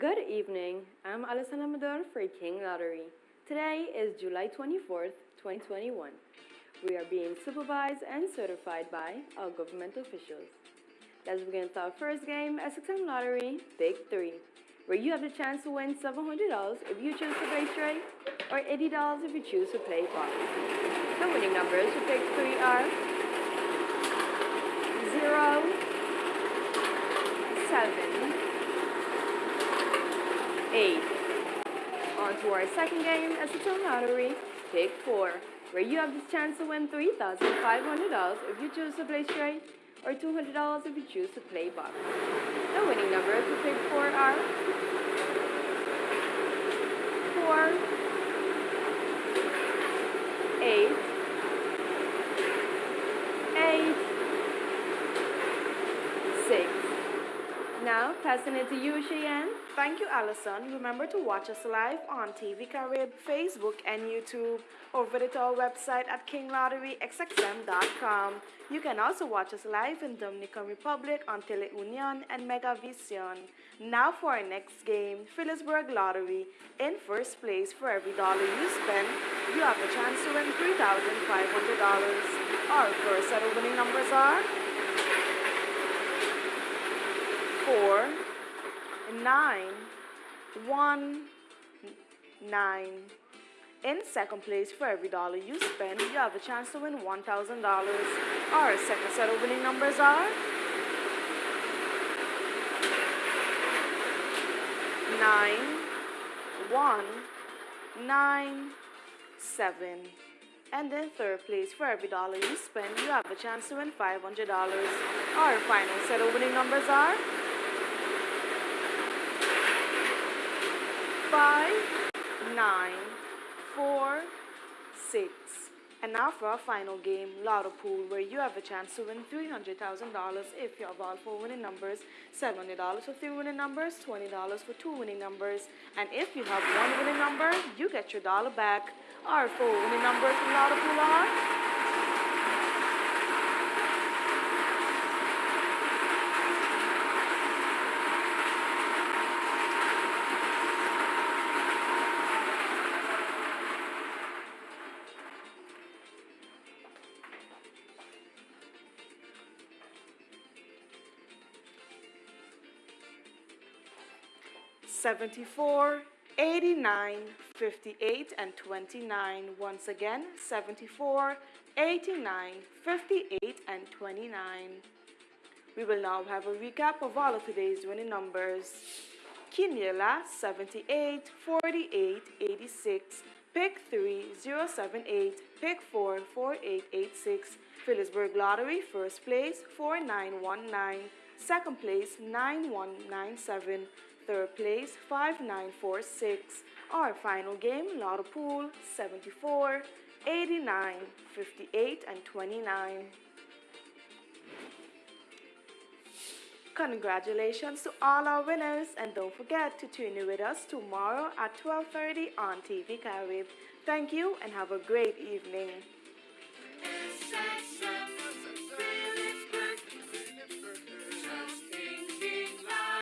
Good evening. I'm Alessandra Amador for King Lottery. Today is July 24th, 2021. We are being supervised and certified by our government officials. Let's begin with our first game, SXM Lottery, Pick 3, where you have the chance to win $700 if you choose to play straight, or $80 if you choose to play pot. The winning numbers for Pick 3 are 0, 7, 8. On to our second game, SXM Lottery, Pick 4, where you have the chance to win $3,500 if you choose to play straight, or $200 if you choose to play box. The winning numbers for Pick 4 are 4, 8, 8, 6. Now, passing it to you, Cheyenne. Thank you, Allison. Remember to watch us live on TV Carib, Facebook, and YouTube, or visit our website at kinglotterysxm.com. You can also watch us live in Dominican Republic on Teleunion and Megavision. Now for our next game, Philipsburg Lottery. In first place, for every dollar you spend, you have a chance to win $3,500. Our first set of winning numbers are 4, nine, one, nine. In second place, for every dollar you spend, you have a chance to win $1,000. Our second set of winning numbers are nine, one, nine, seven. And in third place, for every dollar you spend, you have a chance to win $500. Our final set of winning numbers are five, nine, four, six. And now for our final game, Lotto Pool, where you have a chance to win $300,000 if you have all four winning numbers, $700 for three winning numbers, $20 for two winning numbers. And if you have one winning number, you get your dollar back. Our four winning numbers in Lotto Pool are 74, 89, 58, and 29. Once again, 74, 89, 58, and 29. We will now have a recap of all of today's winning numbers. Quiniela, 78, 48, 86, Pick 3, 078, Pick 4, 4886, Philipsburg Lottery, first place, 4919, second place, 9197, Third place, 5946. Our final game, Lotto Pool, 74, 89, 58, and 29. Congratulations to all our winners and don't forget to tune in with us tomorrow at 12.30 on TV Carib. Thank you and have a great evening.